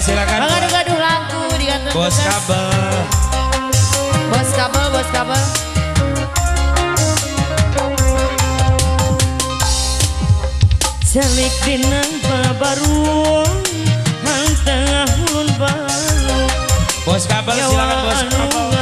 silakan. Mengaduh-aduh lagu digantung. Bos kabel. Bos kabel, bos kabel. Celik dinang baru hang tengah baru. Bos kabel silakan bos ya kabel.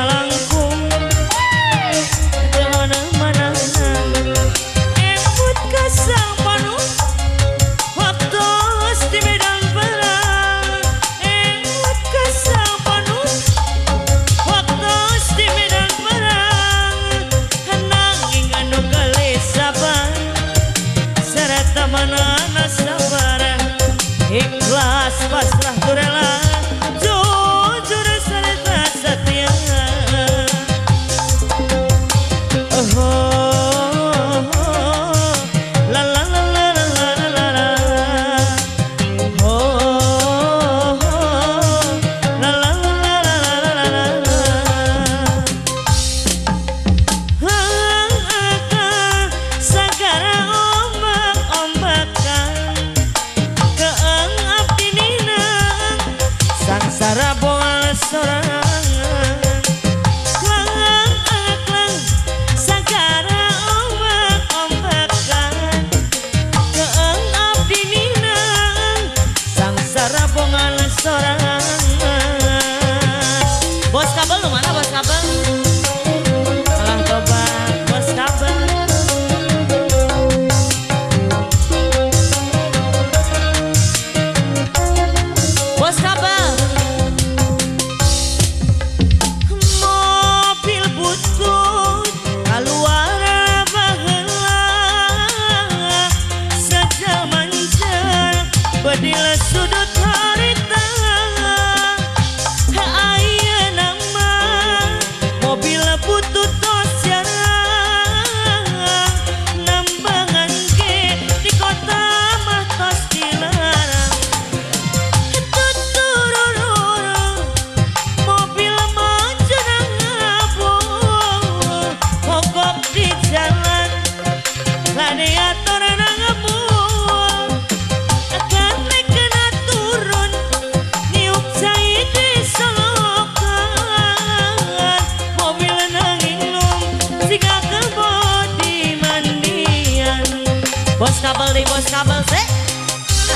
kabel di bos kabel se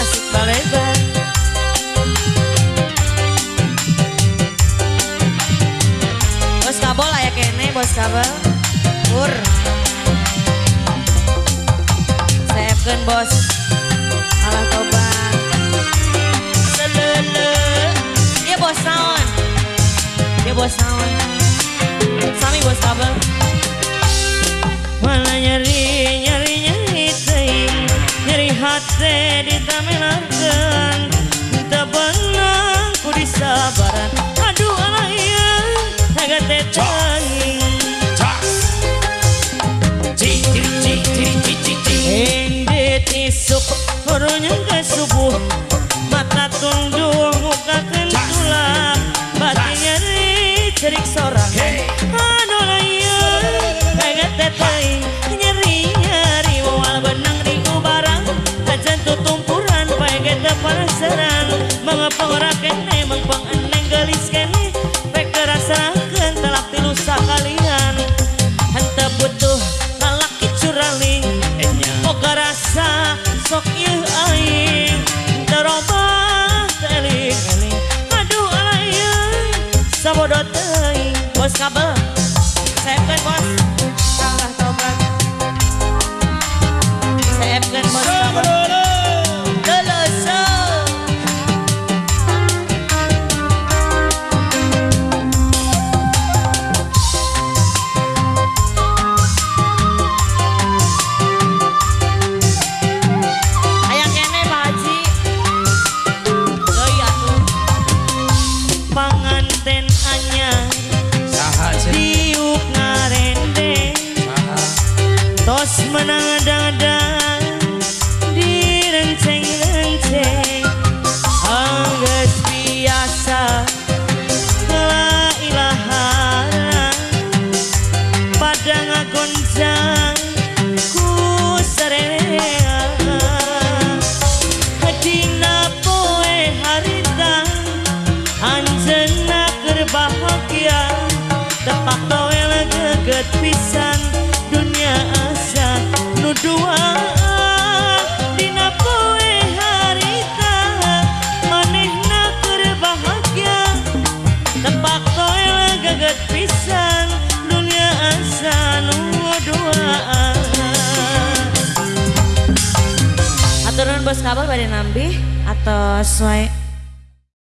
asik balebar bos kabel ayak kene bos kabel. Pur. Sayapkan bos. Alah toba, lele dia bos sound dia bos sound Coruña Copacabana, sempre gosto. menang-dang di renceng-renceng. Angges biasa la ilaha Padang agonjang ku serea. Hadina poe harita berbahagia Tepak toel geget pisan bos kabar pada nambi atau sesuai